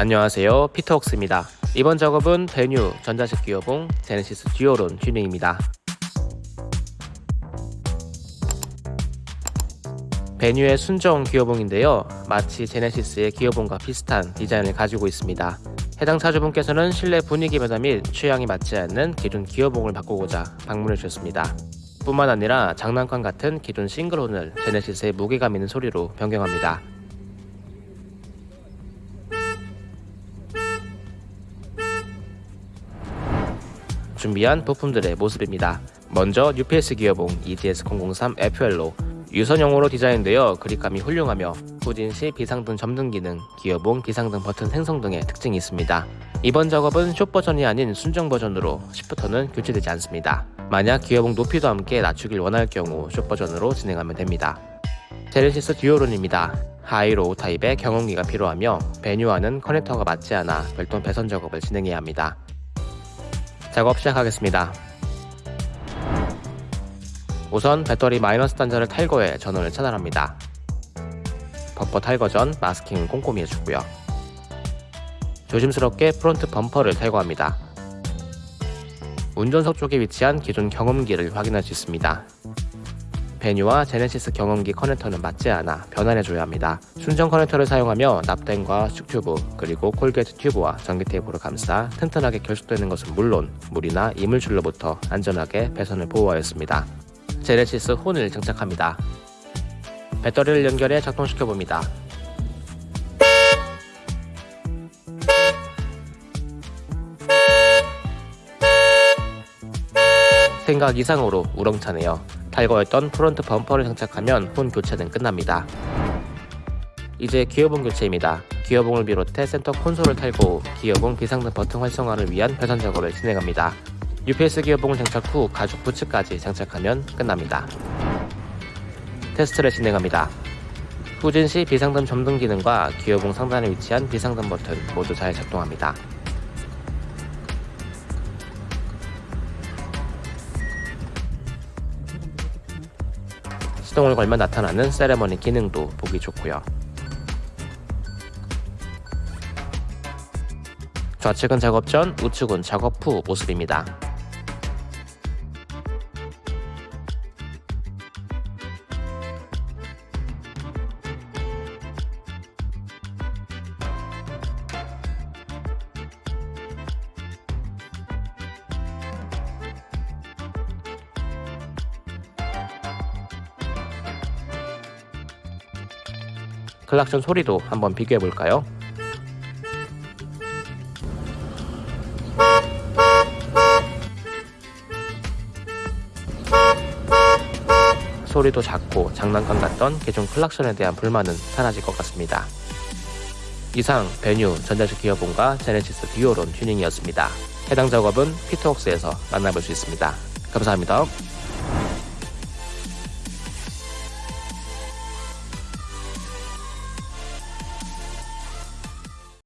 안녕하세요. 피터웍스입니다. 이번 작업은 베뉴 전자식 기어봉 제네시스 dual horn 튜닝입니다. 베뉴의 순정 기어봉인데요. 마치 제네시스의 기어봉과 비슷한 디자인을 가지고 있습니다. 해당 차주분께서는 실내 분위기 변화 및 취향이 맞지 않는 기존 기어봉을 바꾸고자 방문해 주셨습니다. 뿐만 아니라 장난감 같은 기존 single horn을 제네시스의 무게감 있는 소리로 변경합니다 준비한 부품들의 모습입니다. 먼저 UPS 기어봉 EDS003 FL로 유선형으로 디자인되어 그립감이 훌륭하며 후진 시 비상등 점등 기능, 기어봉 비상등 버튼 생성 등의 특징이 있습니다. 이번 작업은 숏 버전이 아닌 순정 버전으로 shifter는 교체되지 않습니다. 만약 기어봉 높이도 함께 낮추길 원할 경우 숏 버전으로 진행하면 됩니다. 제네시스 dual horn입니다. high low 타입의 경음기가 필요하며 베뉴와는 커넥터가 맞지 않아 별도 배선 작업을 진행해야 합니다. 작업 시작하겠습니다. 우선 배터리 마이너스 단자를 탈거해 전원을 차단합니다. 범퍼 탈거 전 마스킹은 꼼꼼히 해주고요. 조심스럽게 프론트 범퍼를 탈거합니다. 운전석 쪽에 위치한 기존 경음기를 확인할 수 있습니다. 베뉴와 제네시스 경음기 커넥터는 맞지 않아 변환해줘야 합니다. 순정 커넥터를 사용하며 납땜과 수축튜브 그리고 corrugate 튜브와 전기 테이프로 감싸 튼튼하게 결속되는 것은 물론 물이나 이물질로부터 안전하게 배선을 보호하였습니다. 제네시스 horn을 장착합니다. 배터리를 연결해 작동시켜봅니다. 생각 이상으로 우렁차네요. 탈거했던 프론트 범퍼를 장착하면 horn 교체는 끝납니다. 이제 기어봉 교체입니다. 기어봉을 비롯해 센터 콘솔을 탈거 후 기어봉 비상등 버튼 활성화를 위한 배선 작업을 진행합니다. UPS 기어봉을 장착 후 가죽 부츠까지 장착하면 끝납니다. 테스트를 진행합니다. 후진 시 비상등 점등 기능과 기어봉 상단에 위치한 비상등 버튼 모두 잘 작동합니다. 시동을 걸면 나타나는 세레머니 기능도 보기 좋고요. 좌측은 작업 전, 우측은 작업 후 모습입니다. 클락션 소리도 한번 비교해 볼까요? 소리도 작고 장난감 같던 기존 클락션에 대한 불만은 사라질 것 같습니다. 이상 베뉴 전자식 기어봉과 제네시스 dual horn 튜닝이었습니다. 해당 작업은 피터웍스에서 만나볼 수 있습니다. 감사합니다.